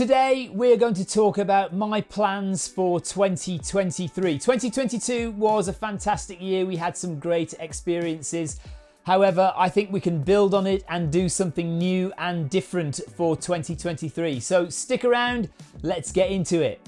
Today we're going to talk about my plans for 2023. 2022 was a fantastic year. We had some great experiences. However, I think we can build on it and do something new and different for 2023. So stick around, let's get into it.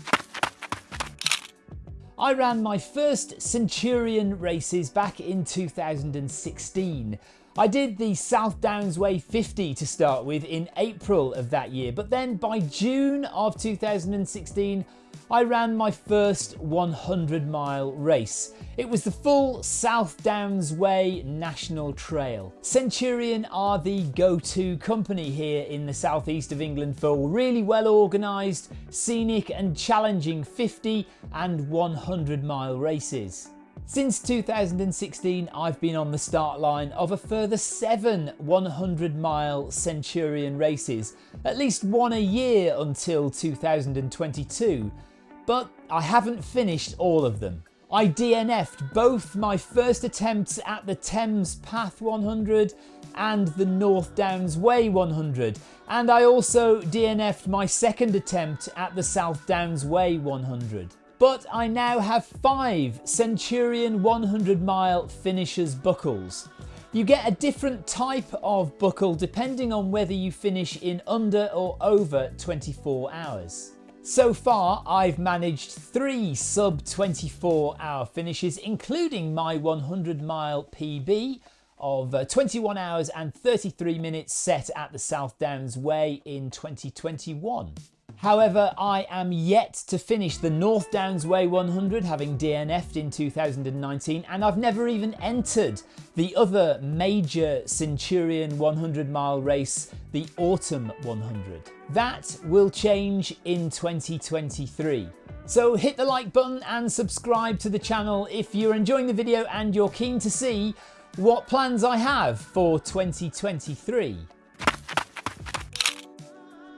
I ran my first Centurion races back in 2016. I did the South Downs Way 50 to start with in April of that year, but then by June of 2016, I ran my first 100 mile race. It was the full South Downs Way National Trail. Centurion are the go-to company here in the southeast of England for really well organised, scenic and challenging 50 and 100 mile races. Since 2016, I've been on the start line of a further seven 100 mile Centurion races, at least one a year until 2022. But I haven't finished all of them. I DNF'd both my first attempts at the Thames Path 100 and the North Downs Way 100, and I also DNF'd my second attempt at the South Downs Way 100 but I now have five Centurion 100 mile finishers buckles. You get a different type of buckle depending on whether you finish in under or over 24 hours. So far, I've managed three sub 24 hour finishes, including my 100 mile PB of uh, 21 hours and 33 minutes set at the South Downs Way in 2021. However, I am yet to finish the North Downs Way 100, having DNF'd in 2019, and I've never even entered the other major Centurion 100 mile race, the Autumn 100. That will change in 2023. So hit the like button and subscribe to the channel if you're enjoying the video and you're keen to see what plans I have for 2023.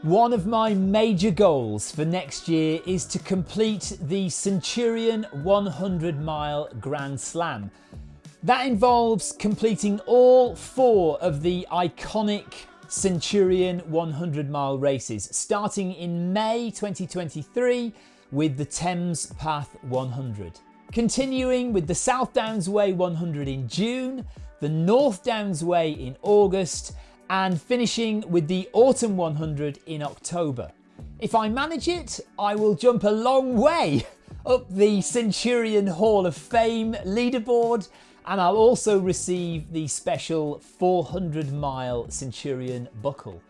One of my major goals for next year is to complete the Centurion 100 mile Grand Slam. That involves completing all four of the iconic Centurion 100 mile races, starting in May 2023 with the Thames Path 100. Continuing with the South Downs Way 100 in June, the North Downs Way in August, and finishing with the Autumn 100 in October. If I manage it, I will jump a long way up the Centurion Hall of Fame leaderboard and I'll also receive the special 400 mile Centurion buckle.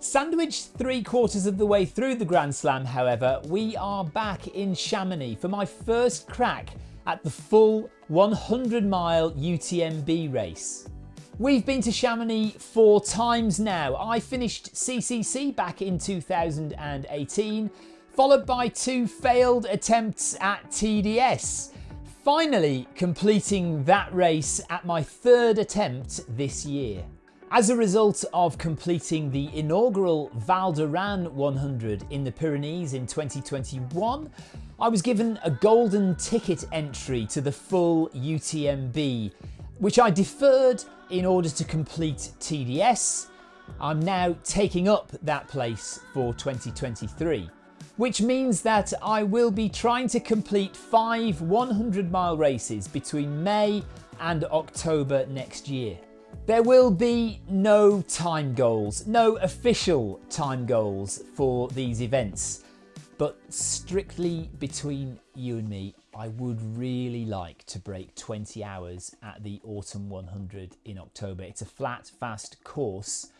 Sandwiched three quarters of the way through the Grand Slam, however, we are back in Chamonix for my first crack at the full 100 mile UTMB race. We've been to Chamonix four times now. I finished CCC back in 2018, followed by two failed attempts at TDS. Finally completing that race at my third attempt this year. As a result of completing the inaugural Val d'Aran 100 in the Pyrenees in 2021, I was given a golden ticket entry to the full UTMB which I deferred in order to complete TDS. I'm now taking up that place for 2023, which means that I will be trying to complete five 100 mile races between May and October next year. There will be no time goals, no official time goals for these events, but strictly between you and me, I would really like to break 20 hours at the Autumn 100 in October. It's a flat, fast course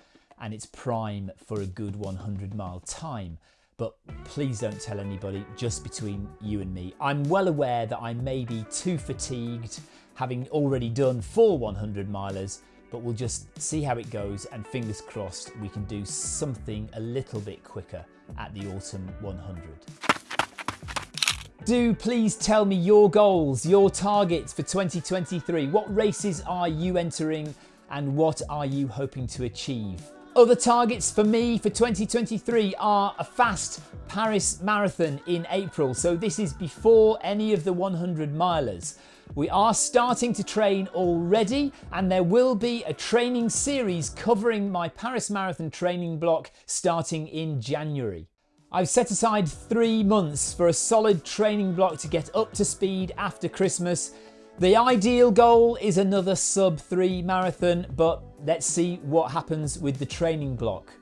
and it's prime for a good 100 mile time. But please don't tell anybody, just between you and me. I'm well aware that I may be too fatigued, having already done four 100 milers, but we'll just see how it goes and fingers crossed we can do something a little bit quicker at the Autumn 100. Do please tell me your goals, your targets for 2023. What races are you entering and what are you hoping to achieve? Other targets for me for 2023 are a fast Paris Marathon in April. So this is before any of the 100 milers. We are starting to train already, and there will be a training series covering my Paris Marathon training block starting in January. I've set aside three months for a solid training block to get up to speed after Christmas. The ideal goal is another sub 3 marathon, but let's see what happens with the training block.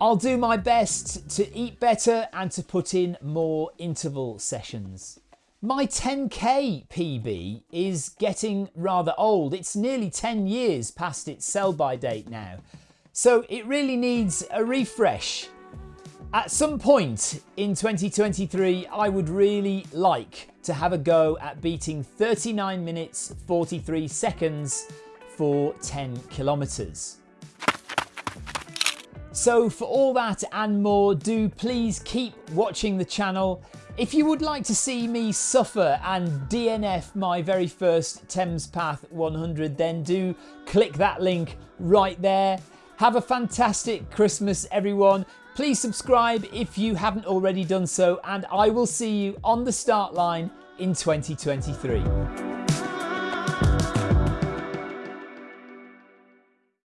I'll do my best to eat better and to put in more interval sessions. My 10k PB is getting rather old. It's nearly 10 years past its sell by date now. So it really needs a refresh. At some point in 2023, I would really like to have a go at beating 39 minutes 43 seconds for 10 kilometers. So for all that and more, do please keep watching the channel. If you would like to see me suffer and DNF my very first Thames Path 100, then do click that link right there. Have a fantastic Christmas, everyone. Please subscribe if you haven't already done so, and I will see you on the start line in 2023.